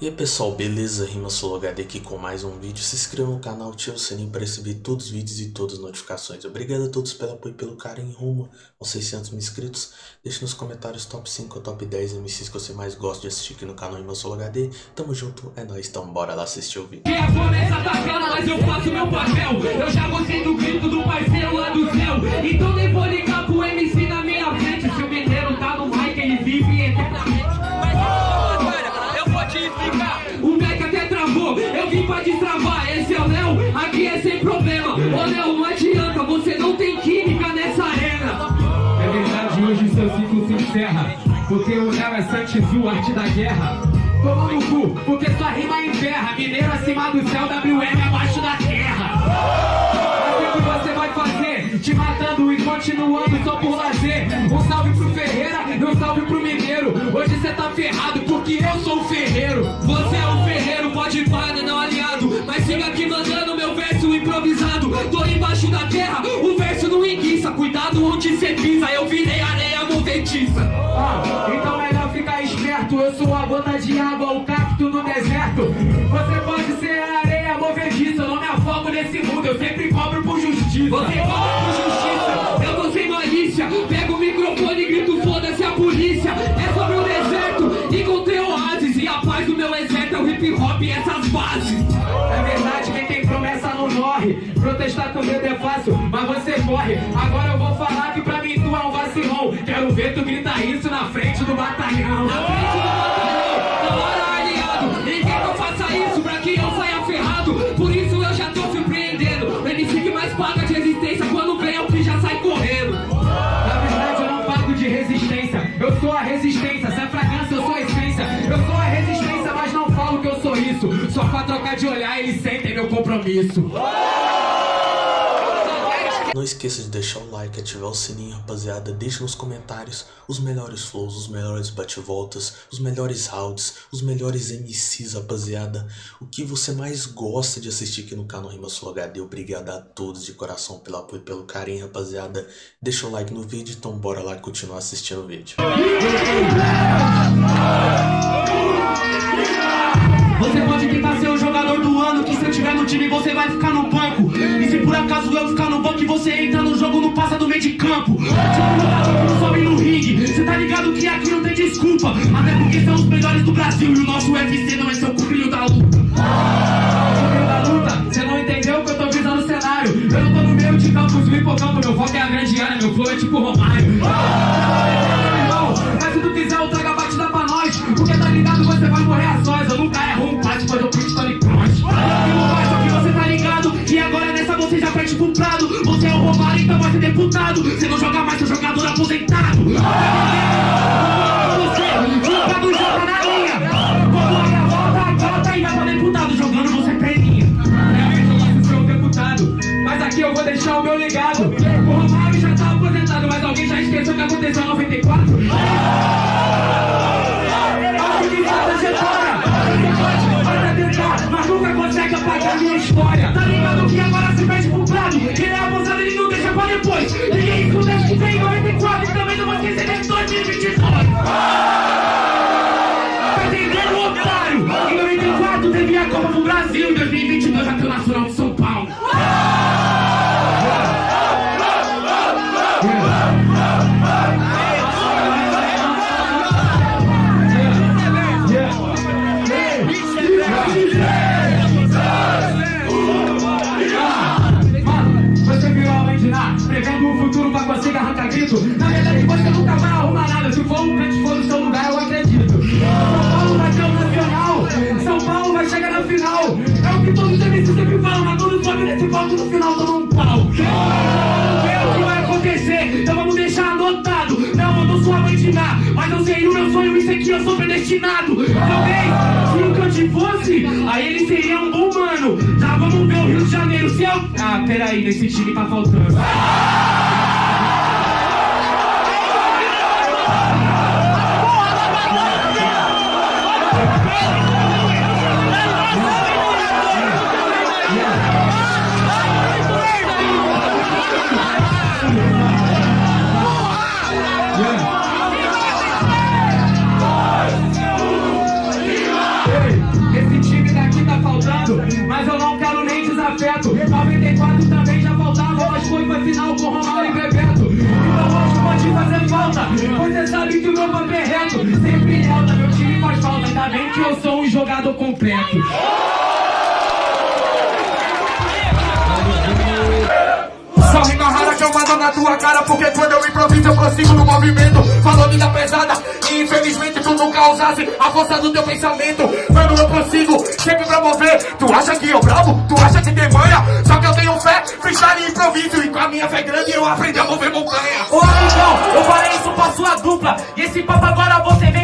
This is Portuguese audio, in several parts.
E aí pessoal, beleza? Rima HD aqui com mais um vídeo. Se inscreva no canal, ative o sininho para receber todos os vídeos e todas as notificações. Obrigado a todos pelo apoio e pelo carinho rumo aos 600 mil inscritos. Deixe nos comentários top 5 ou top 10 MCs que você mais gosta de assistir aqui no canal Rima HD. Tamo junto, é nóis, então bora lá assistir o vídeo. clara, mas eu faço meu papel. Eu já gostei do grito do parceiro lá do céu. Então porque o Léo é Santos Zul, arte da guerra. Toma no cu, porque sua rima enterra, mineiro acima do céu, WM abaixo da terra. Assim que você vai fazer, te matando e continuando só por lazer. Um salve pro Ferreira e um salve pro Mineiro. Hoje você tá ferrado porque eu sou o ferreiro. Você é o ferreiro, pode parar siga aqui mandando meu verso improvisado Tô embaixo da terra, o verso não enguiça Cuidado onde cê pisa, eu virei areia movediça ah, Então melhor ficar esperto. Eu sou a gota de água, o cacto no deserto. Você pode ser a areia movediça. Eu não me afogo nesse mundo, eu sempre cobro por justiça. Você cobra por justiça, eu tô sem malícia. Pego o microfone e grito foda-se a polícia. É sobre o deserto, encontrei oásis E a paz do meu exército é o hip hop e essas bases. Protestar com medo é fácil, mas você corre. Agora eu vou falar que Quero ver tu gritar isso na frente do batalhão. Na frente do batalhão, na hora aliado Ninguém que eu faça isso pra que eu saia ferrado? Por isso eu já tô surpreendendo. O MC que mais paga de resistência Quando vem que já sai correndo. Na verdade eu não pago de resistência. Eu sou a resistência, se é fragrância eu sou a essência. Eu sou a resistência, mas não falo que eu sou isso. Só pra trocar de olhar eles sentem meu compromisso não esqueça de deixar o like, ativar o sininho, rapaziada. Deixe nos comentários os melhores flows, os melhores bate-voltas, os melhores rounds, os melhores MCs, rapaziada. O que você mais gosta de assistir aqui no canal Rima Sul HD. Obrigado a todos de coração pelo apoio e pelo carinho, rapaziada. Deixa o like no vídeo, então bora lá continuar assistindo o vídeo. Você pode tentar ser o jogador do ano, que se eu tiver no time você vai ficar no eu ficar no banco e você entra no jogo, não passa do meio de campo. Tipo jogador que sobe no ringue, cê tá ligado que aqui não tem desculpa. Até porque são os melhores do Brasil e o nosso Vai ser deputado. Você não joga mais, seu jogador aposentado. Você, nunca joga na a volta, volta e vai pra deputado. Jogando você perninha. É o deputado. Mas aqui eu vou deixar o meu legado. O Romário já tá aposentado, mas alguém já esqueceu que aconteceu em 94? história Tá ligado que agora se perde pro prado Quem é abusado ele não deixa pra depois Ninguém escuta que tem 94 E também não vai esquecer de 2022 Tá predestinado Talvez se o Cante fosse Aí ele seria um bom mano. Já vamos ver o Rio de Janeiro Se eu... Ah, peraí, nesse time tá faltando jogador completo. Só rima rara que eu mando na tua cara Porque quando eu improviso eu prossigo no movimento. Falou vida pesada e infelizmente tu nunca usasse a força do teu pensamento. Mano eu prossigo sempre pra mover. Tu acha que eu bravo? Tu acha que tem manha? Só que eu tenho fé, freestyle e improviso. E com a minha fé grande eu aprendi a mover montanha. Ô amigão, eu falei isso pra sua dupla. E esse papo agora você vem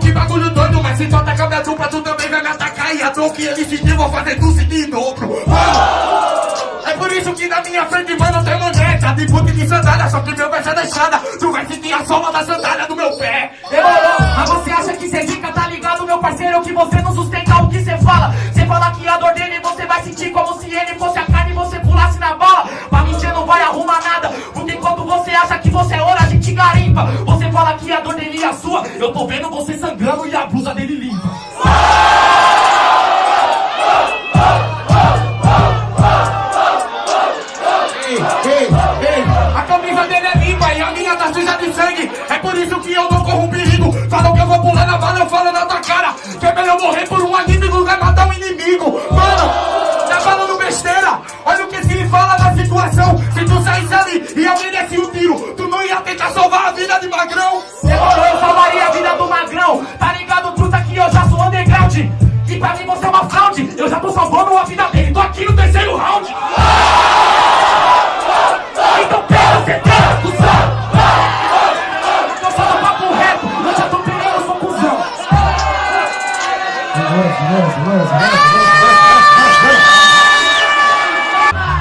que bagulho doido, mas se tu atacar minha dupla tu também vai me atacar. E a dor que ele sentiu vou fazer tu sentir em dobro Mano, minha frente, mano, tem manete De puta de sandália, só que meu pé é deixada Tu vai sentir a soma da sandália de magrão. Demorou, eu salvaria a vida do magrão. Tá ligado, truta, que eu já sou underground. E pra mim você é uma fraude. Eu já tô salvando a vida dele. Tô aqui no terceiro round. Então pega, cê tem cuzão. Eu só no papo reto, eu já tô pegando, eu sou cuzão.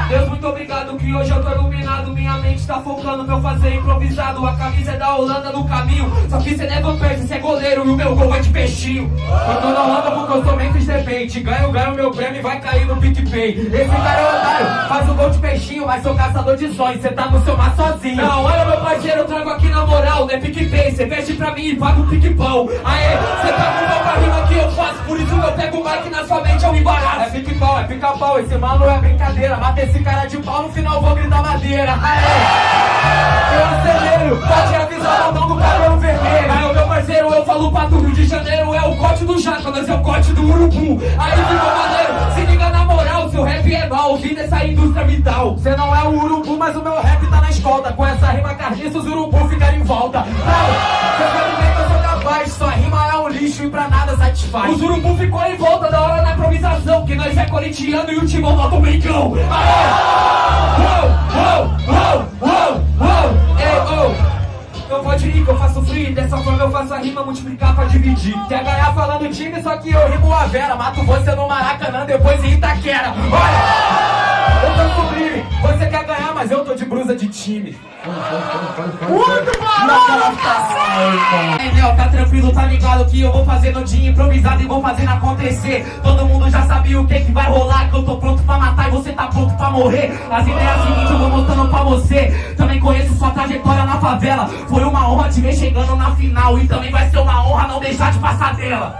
Deus, muito obrigado que hoje eu tô iluminado. Minha mente tá focando meu fazer improvisado A camisa é da Holanda no caminho. Só que cê leva perto, cê é goleiro E o meu gol vai de peixinho. Eu tô na Holanda porque eu sou Memphis Depende Ganho, ganho meu prêmio e vai cair no PicPay. Esse cara é otário, faz o gol de peixinho Mas sou caçador de sonhos, cê tá no seu mar sozinho. Não, olha meu parceiro, eu trago aqui na moral Não é PicPay, cê veste pra mim e paga o pique-pão Aê, cê tá com pra rima que eu faço Por isso eu pego o mic na sua mente, eu me embaraço. É pique-pau, é pica-pau, esse mano é brincadeira. Mata esse cara de pau, no final vou gritar madeira. Aê, eu acelero, pode avisar o botão do cabelo vermelho Aí, meu parceiro, eu falo pra tu, Rio de Janeiro é o corte do jaca, nós é o corte do urubu. Aí ficou maneiro, se liga na moral, seu rap é mal, vim dessa indústria vital. Cê não é o urubu, mas o meu rap tá na escolta. Com essa rima carniça, os urubu ficaram em volta. Não, cê sabe bem que eu sou capaz, sua rima é um lixo e pra nada satisfaz. Os urubu ficou em volta da hora da improvisação Que nós é corintiano e o timão nota o Mengão Aê! Uou, uou, uou, uou, oh não pode ir que eu faço free Dessa forma eu faço a rima multiplicar pra dividir. Quer ganhar falando time, só que eu rimo a Vera Mato você no Maracanã, depois em Itaquera. Olha, eu tô sublime. Você quer ganhar, mas eu tô de brusa de time. Muito É, Nel, tá tranquilo, tá ligado que eu vou fazer no dia improvisado e vou fazendo acontecer. Todo mundo já sabia o que que vai rolar Que eu tô pronto pra morrer. As ideias seguintes eu vou mostrando pra você. Também conheço sua trajetória na favela. Foi uma honra te ver chegando na final. E também vai ser uma honra não deixar de passar dela.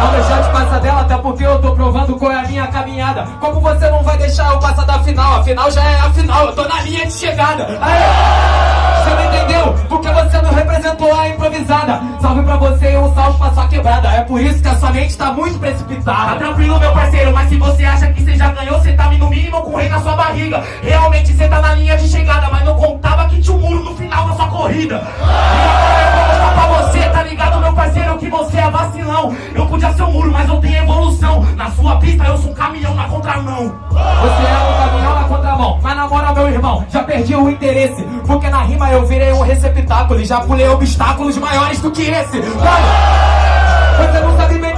Não deixar de passar dela, até porque eu tô provando qual é a minha caminhada. Como você não vai deixar eu passar da final? A final já é a final, eu tô na linha de chegada. Aê! Você não entendeu? Porque você não representou a improvisada isso que a sua mente tá muito precipitada Tá tranquilo meu parceiro, mas se você acha que você já ganhou Você tá no mínimo com o rei na sua barriga. Realmente você tá na linha de chegada Mas não contava que tinha um muro no final da sua corrida. E agora eu vou pra você, tá ligado meu parceiro Que você é vacilão. Eu podia ser um muro, mas eu tenho evolução. Na sua pista eu sou um caminhão na contramão. Você é um caminhão na contramão. Mas na moral meu irmão, já perdi o interesse. Porque na rima eu virei um receptáculo E já pulei obstáculos maiores do que esse. Mano, você não sabe bem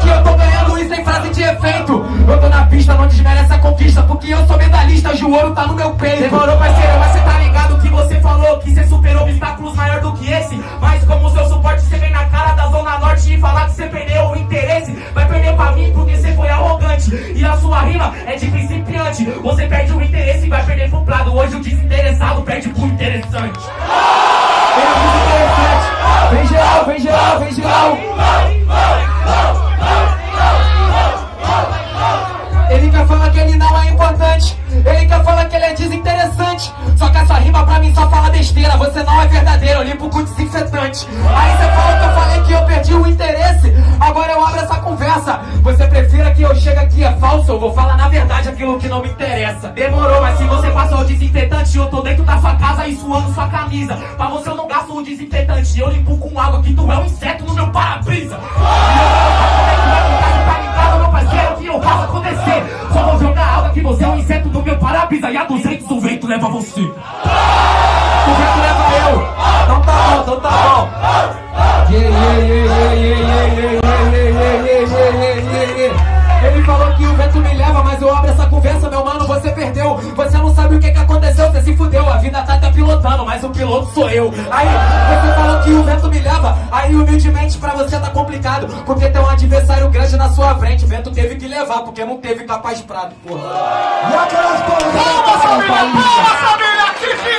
frase de efeito. Eu tô na pista, não desmerece a conquista Porque eu sou medalhista, o ouro tá no meu peito. Demorou parceiro, mas cê tá ligado que você falou Que cê superou obstáculos maior do que esse. Mas como seu suporte cê vem na Aí você fala que eu falei que eu perdi o interesse. Agora eu abro essa conversa. Você prefira que eu chegue aqui é falso? Eu vou falar na verdade aquilo que não me interessa. Demorou, mas se você passou o desinfetante Eu tô dentro da sua casa e suando sua camisa. Pra você eu não gasto um desinfetante Eu limpo com água que tu é um inseto no meu para-brisa. Só vou jogar água que você é um inseto no meu para-brisa. E a 200 o vento leva você se fudeu A vida tá até pilotando, mas o piloto sou eu. Aí, você falou que o vento me leva. Aí, humildemente, pra você tá complicado Porque tem um adversário grande na sua frente. O vento teve que levar, porque não teve capaz de prado, porra. E aquelas porra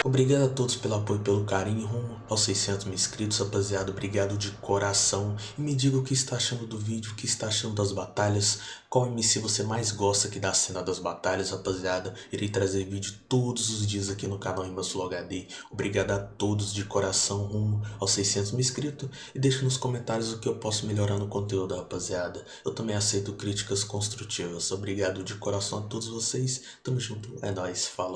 Obrigado a todos pelo apoio e pelo carinho rumo aos 600 mil inscritos, rapaziada. Obrigado de coração. E me diga o que está achando do vídeo, o que está achando das batalhas. Qual MC você mais gosta aqui da cena das batalhas, rapaziada. Irei trazer vídeo todos os dias aqui no canal Imbassulo HD. Obrigado a todos de coração rumo aos 600 mil inscritos. E deixe nos comentários o que eu posso melhorar no conteúdo, rapaziada. Eu também aceito críticas construtivas. Obrigado de coração a todos vocês. Tamo junto. É nóis. Falou.